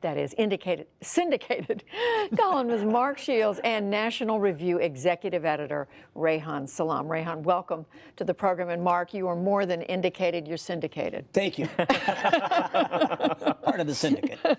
that is indicated, syndicated columnist Mark Shields and National Review executive editor Reihan Salam. Reihan, welcome to the program. And Mark, you are more than indicated, you're syndicated. Thank you. Part of the syndicate.